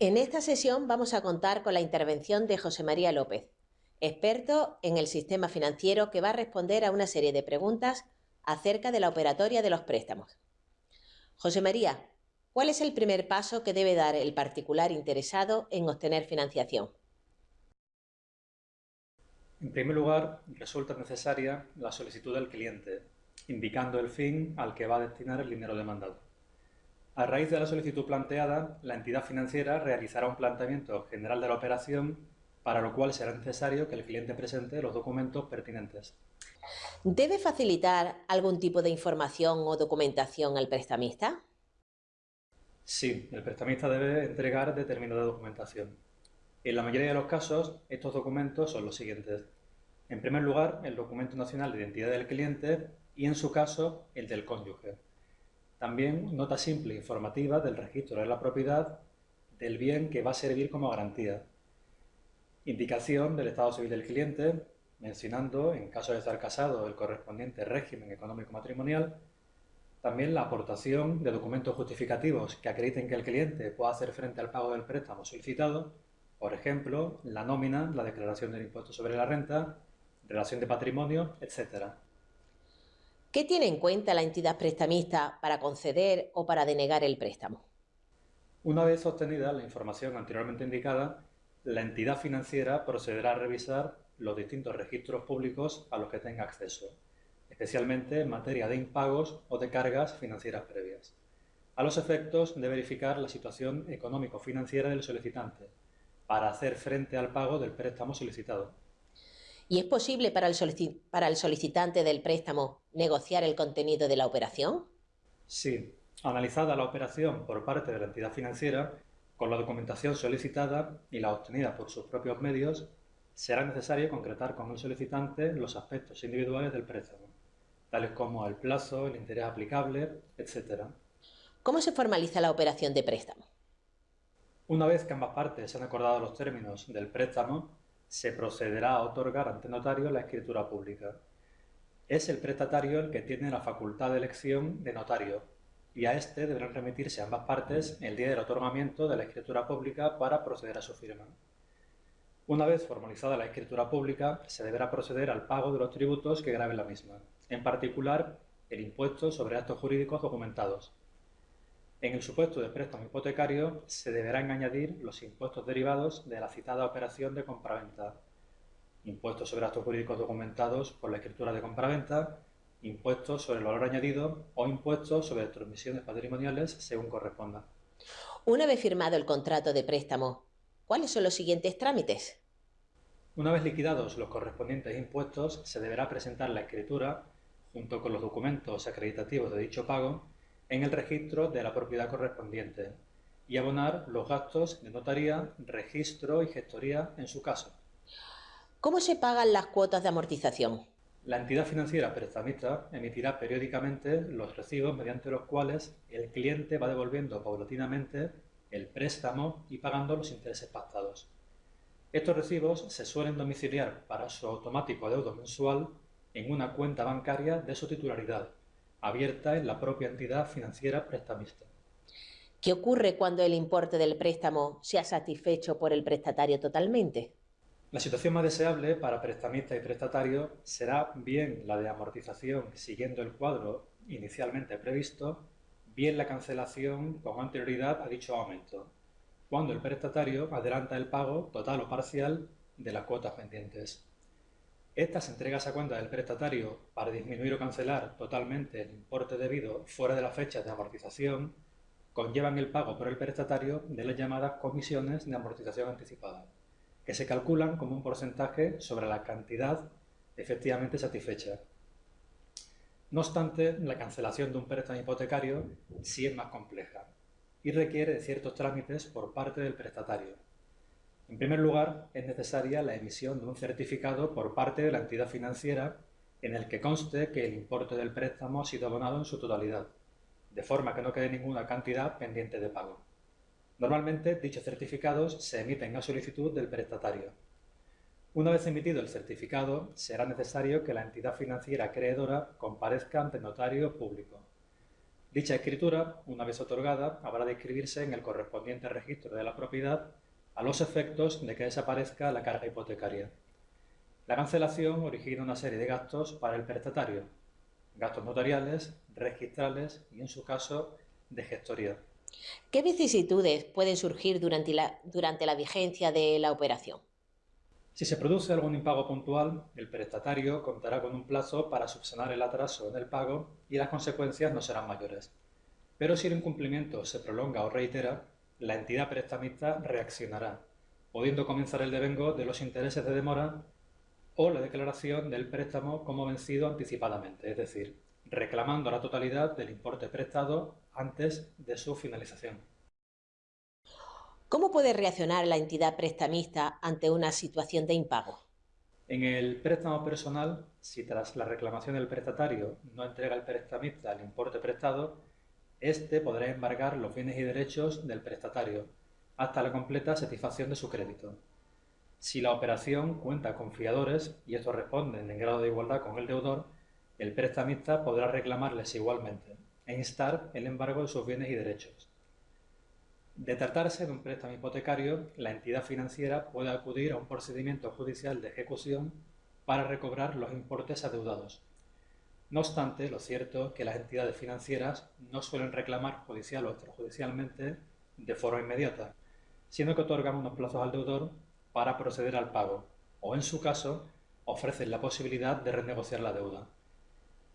En esta sesión vamos a contar con la intervención de José María López, experto en el sistema financiero que va a responder a una serie de preguntas acerca de la operatoria de los préstamos. José María, ¿cuál es el primer paso que debe dar el particular interesado en obtener financiación? En primer lugar, resulta necesaria la solicitud del cliente, indicando el fin al que va a destinar el dinero demandado. A raíz de la solicitud planteada, la entidad financiera realizará un planteamiento general de la operación, para lo cual será necesario que el cliente presente los documentos pertinentes. ¿Debe facilitar algún tipo de información o documentación al prestamista? Sí, el prestamista debe entregar determinada documentación. En la mayoría de los casos, estos documentos son los siguientes. En primer lugar, el documento nacional de identidad del cliente y, en su caso, el del cónyuge. También nota simple informativa del registro de la propiedad del bien que va a servir como garantía. Indicación del estado civil del cliente, mencionando, en caso de estar casado, el correspondiente régimen económico matrimonial. También la aportación de documentos justificativos que acrediten que el cliente pueda hacer frente al pago del préstamo solicitado, por ejemplo, la nómina, la declaración del impuesto sobre la renta, relación de patrimonio, etc. ¿Qué tiene en cuenta la entidad prestamista para conceder o para denegar el préstamo? Una vez obtenida la información anteriormente indicada, la entidad financiera procederá a revisar los distintos registros públicos a los que tenga acceso, especialmente en materia de impagos o de cargas financieras previas, a los efectos de verificar la situación económico-financiera del solicitante, para hacer frente al pago del préstamo solicitado. ¿Y es posible para el, para el solicitante del préstamo negociar el contenido de la operación? Sí. Analizada la operación por parte de la entidad financiera, con la documentación solicitada y la obtenida por sus propios medios, será necesario concretar con el solicitante los aspectos individuales del préstamo, tales como el plazo, el interés aplicable, etc. ¿Cómo se formaliza la operación de préstamo? Una vez que ambas partes han acordado los términos del préstamo, se procederá a otorgar ante notario la escritura pública. Es el prestatario el que tiene la facultad de elección de notario y a éste deberán remitirse ambas partes el día del otorgamiento de la escritura pública para proceder a su firma. Una vez formalizada la escritura pública, se deberá proceder al pago de los tributos que graben la misma, en particular el impuesto sobre actos jurídicos documentados, en el supuesto de préstamo hipotecario se deberán añadir los impuestos derivados de la citada operación de compraventa, impuestos sobre actos jurídicos documentados por la escritura de compraventa, impuestos sobre el valor añadido o impuestos sobre transmisiones patrimoniales según corresponda. Una vez firmado el contrato de préstamo, ¿cuáles son los siguientes trámites? Una vez liquidados los correspondientes impuestos, se deberá presentar la escritura, junto con los documentos acreditativos de dicho pago, en el registro de la propiedad correspondiente y abonar los gastos de notaría, registro y gestoría en su caso. ¿Cómo se pagan las cuotas de amortización? La entidad financiera prestamista emitirá periódicamente los recibos mediante los cuales el cliente va devolviendo paulatinamente el préstamo y pagando los intereses pactados. Estos recibos se suelen domiciliar para su automático adeudo mensual en una cuenta bancaria de su titularidad, abierta en la propia entidad financiera prestamista. ¿Qué ocurre cuando el importe del préstamo sea satisfecho por el prestatario totalmente? La situación más deseable para prestamista y prestatario será bien la de amortización siguiendo el cuadro inicialmente previsto, bien la cancelación con anterioridad a dicho aumento, cuando el prestatario adelanta el pago total o parcial de las cuotas pendientes. Estas entregas a cuenta del prestatario para disminuir o cancelar totalmente el importe debido fuera de la fecha de amortización conllevan el pago por el prestatario de las llamadas comisiones de amortización anticipada, que se calculan como un porcentaje sobre la cantidad efectivamente satisfecha. No obstante, la cancelación de un préstamo hipotecario sí es más compleja y requiere de ciertos trámites por parte del prestatario en primer lugar, es necesaria la emisión de un certificado por parte de la entidad financiera en el que conste que el importe del préstamo ha sido abonado en su totalidad, de forma que no quede ninguna cantidad pendiente de pago. Normalmente, dichos certificados se emiten a solicitud del prestatario. Una vez emitido el certificado, será necesario que la entidad financiera acreedora comparezca ante notario público. Dicha escritura, una vez otorgada, habrá de inscribirse en el correspondiente registro de la propiedad a los efectos de que desaparezca la carga hipotecaria. La cancelación origina una serie de gastos para el prestatario, gastos notariales, registrales y, en su caso, de gestoría. ¿Qué vicisitudes pueden surgir durante la, durante la vigencia de la operación? Si se produce algún impago puntual, el prestatario contará con un plazo para subsanar el atraso en el pago y las consecuencias no serán mayores. Pero si el incumplimiento se prolonga o reitera, la entidad prestamista reaccionará, pudiendo comenzar el devengo de los intereses de demora o la declaración del préstamo como vencido anticipadamente, es decir, reclamando la totalidad del importe prestado antes de su finalización. ¿Cómo puede reaccionar la entidad prestamista ante una situación de impago? En el préstamo personal, si tras la reclamación del prestatario no entrega el prestamista el importe prestado, éste podrá embargar los bienes y derechos del prestatario hasta la completa satisfacción de su crédito. Si la operación cuenta con fiadores y estos responden en grado de igualdad con el deudor, el prestamista podrá reclamarles igualmente e instar el embargo de sus bienes y derechos. De tratarse de un préstamo hipotecario, la entidad financiera puede acudir a un procedimiento judicial de ejecución para recobrar los importes adeudados. No obstante, lo cierto es que las entidades financieras no suelen reclamar judicial o extrajudicialmente de forma inmediata, sino que otorgan unos plazos al deudor para proceder al pago, o en su caso, ofrecen la posibilidad de renegociar la deuda.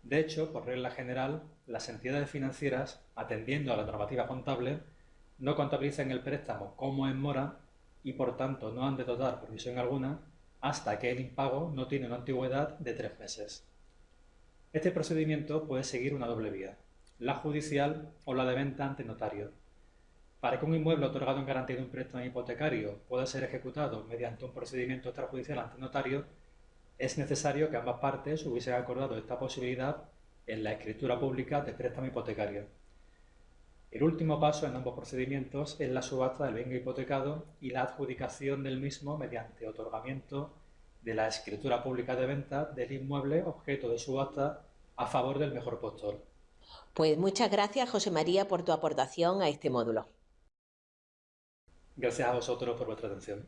De hecho, por regla general, las entidades financieras, atendiendo a la normativa contable, no contabilizan el préstamo como en mora y por tanto no han de dotar provisión alguna hasta que el impago no tiene una antigüedad de tres meses. Este procedimiento puede seguir una doble vía, la judicial o la de venta ante notario. Para que un inmueble otorgado en garantía de un préstamo hipotecario pueda ser ejecutado mediante un procedimiento extrajudicial ante notario, es necesario que ambas partes hubiesen acordado esta posibilidad en la escritura pública de préstamo hipotecario. El último paso en ambos procedimientos es la subasta del bien hipotecado y la adjudicación del mismo mediante otorgamiento de la escritura pública de venta del inmueble objeto de subasta a favor del mejor postor. Pues muchas gracias, José María, por tu aportación a este módulo. Gracias a vosotros por vuestra atención.